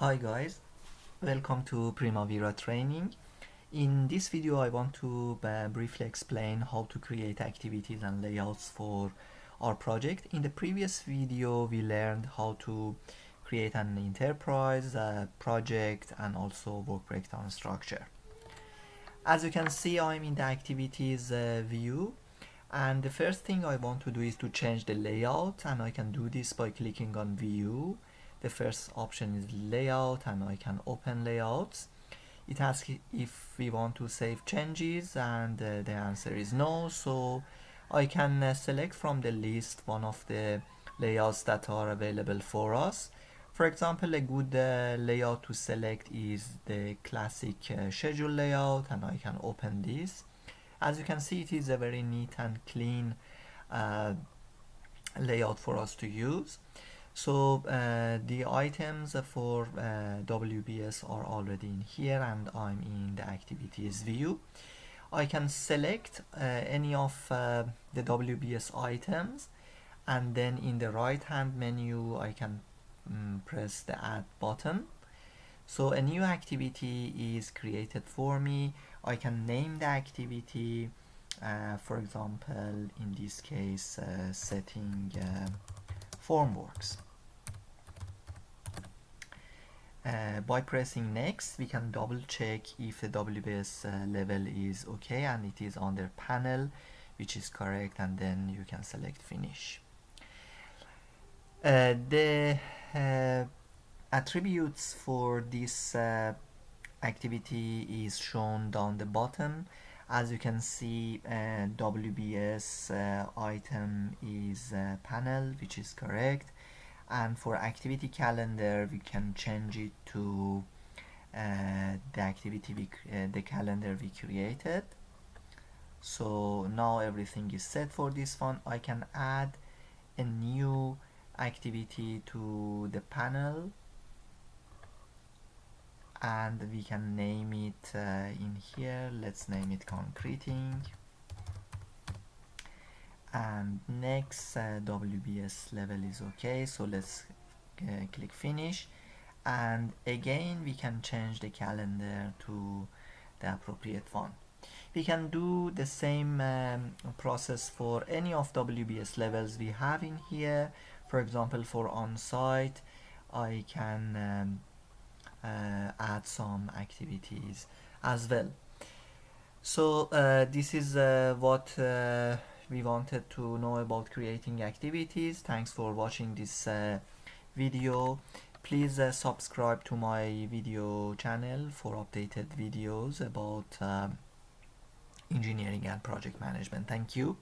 Hi guys, welcome to Primavera training. In this video I want to uh, briefly explain how to create activities and layouts for our project. In the previous video we learned how to create an enterprise project and also work breakdown structure. As you can see I'm in the activities uh, view and the first thing I want to do is to change the layout and I can do this by clicking on view the first option is layout and I can open layouts. It asks if we want to save changes and uh, the answer is no so I can uh, select from the list one of the layouts that are available for us. For example a good uh, layout to select is the classic uh, schedule layout and I can open this. As you can see it is a very neat and clean uh, layout for us to use so uh, the items for uh, WBS are already in here and I'm in the activities view. I can select uh, any of uh, the WBS items and then in the right hand menu I can um, press the add button. So a new activity is created for me. I can name the activity uh, for example in this case uh, setting formworks. Uh, by pressing next we can double check if the WBS uh, level is okay and it is on the panel which is correct and then you can select finish. Uh, the uh, attributes for this uh, activity is shown down the bottom as you can see uh, WBS item is panel which is correct and for activity calendar we can change it to uh, the activity we uh, the calendar we created. So now everything is set for this one. I can add a new activity to the panel. And we can name it uh, in here. Let's name it concreting and next uh, WBS level is okay so let's uh, click finish. And again we can change the calendar to the appropriate one we can do the same um, process for any of WBS levels we have in here. For example for on-site I can um, uh, add some activities as well. So uh, this is uh, what uh, we wanted to know about creating activities. Thanks for watching this uh, video. Please uh, subscribe to my video channel for updated videos about uh, engineering and project management. Thank you